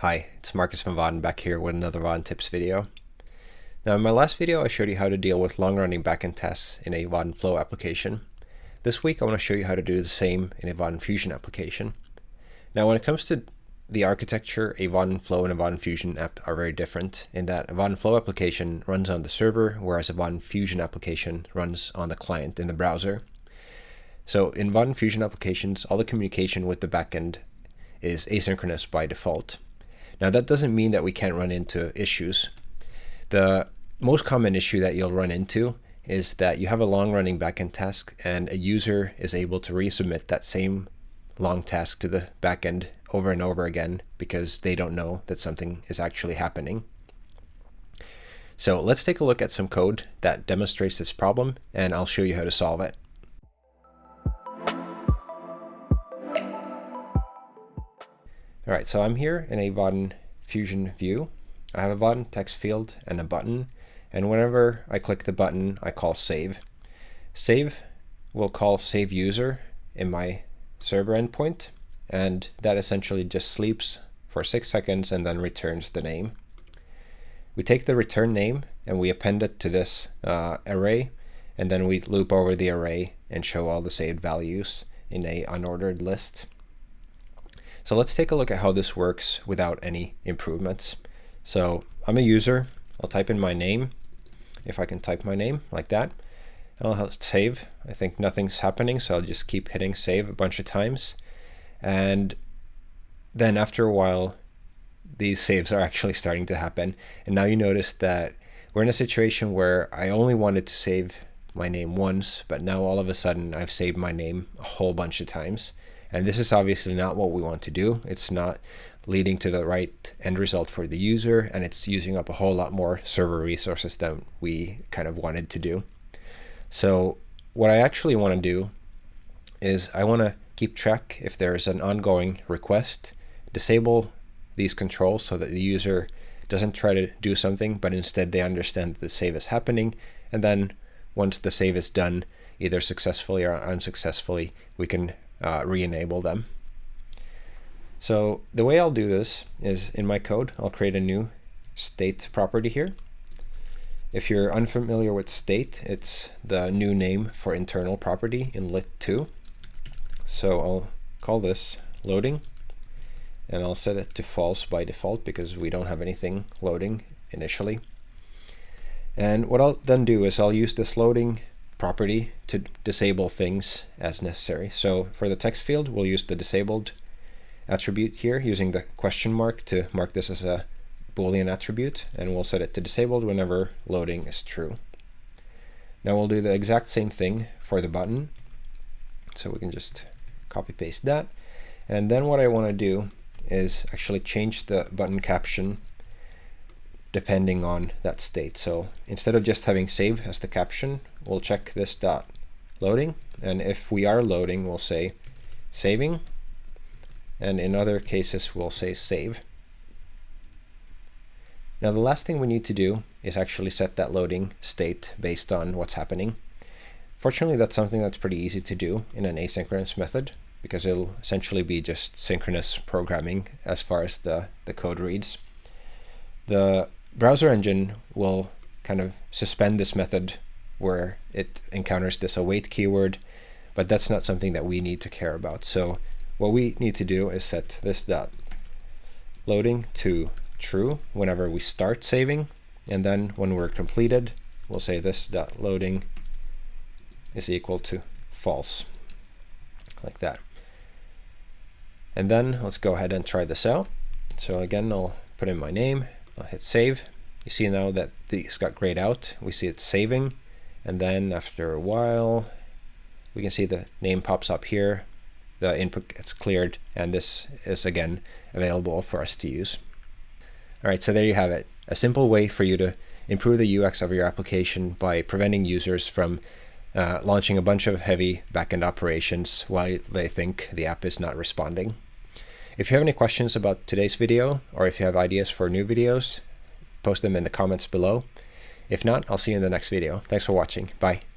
Hi, it's Marcus van Vaadin back here with another Vaadin Tips video. Now in my last video I showed you how to deal with long-running backend tests in a Vaadin Flow application. This week I want to show you how to do the same in a Vaadin Fusion application. Now when it comes to the architecture, a Vaadin Flow and a Vaadin Fusion app are very different in that a Vaadin Flow application runs on the server, whereas a Vaadin Fusion application runs on the client in the browser. So in Vaadin Fusion applications, all the communication with the backend is asynchronous by default. Now that doesn't mean that we can't run into issues. The most common issue that you'll run into is that you have a long running backend task and a user is able to resubmit that same long task to the backend over and over again because they don't know that something is actually happening. So let's take a look at some code that demonstrates this problem and I'll show you how to solve it. All right, so I'm here in a Vaadin Fusion view. I have a Vaadin text field and a button, and whenever I click the button, I call save. Save will call save user in my server endpoint, and that essentially just sleeps for six seconds and then returns the name. We take the return name and we append it to this uh, array, and then we loop over the array and show all the saved values in a unordered list. So let's take a look at how this works without any improvements. So I'm a user. I'll type in my name, if I can type my name like that. And I'll save. I think nothing's happening, so I'll just keep hitting save a bunch of times. And then after a while, these saves are actually starting to happen. And now you notice that we're in a situation where I only wanted to save my name once, but now all of a sudden I've saved my name a whole bunch of times. And this is obviously not what we want to do. It's not leading to the right end result for the user, and it's using up a whole lot more server resources than we kind of wanted to do. So what I actually want to do is I want to keep track if there is an ongoing request, disable these controls so that the user doesn't try to do something, but instead they understand that the save is happening. And then once the save is done, either successfully or unsuccessfully, we can uh, re-enable them. So the way I'll do this is in my code, I'll create a new state property here. If you're unfamiliar with state, it's the new name for internal property in lit2. So I'll call this loading and I'll set it to false by default because we don't have anything loading initially. And what I'll then do is I'll use this loading property to disable things as necessary. So for the text field, we'll use the disabled attribute here using the question mark to mark this as a Boolean attribute, and we'll set it to disabled whenever loading is true. Now we'll do the exact same thing for the button. So we can just copy paste that. And then what I want to do is actually change the button caption depending on that state. So instead of just having save as the caption, we'll check this dot loading. And if we are loading, we'll say saving. And in other cases, we'll say save. Now the last thing we need to do is actually set that loading state based on what's happening. Fortunately, that's something that's pretty easy to do in an asynchronous method because it'll essentially be just synchronous programming as far as the, the code reads. The browser engine will kind of suspend this method where it encounters this await keyword, but that's not something that we need to care about. So what we need to do is set this dot loading to true whenever we start saving, and then when we're completed, we'll say this dot loading is equal to false, like that. And then let's go ahead and try this out. So again, I'll put in my name, I'll hit save. You see now that these got grayed out. We see it's saving. And then after a while, we can see the name pops up here. The input gets cleared. And this is, again, available for us to use. All right, so there you have it. A simple way for you to improve the UX of your application by preventing users from uh, launching a bunch of heavy backend operations while they think the app is not responding. If you have any questions about today's video, or if you have ideas for new videos, post them in the comments below. If not, I'll see you in the next video. Thanks for watching. Bye.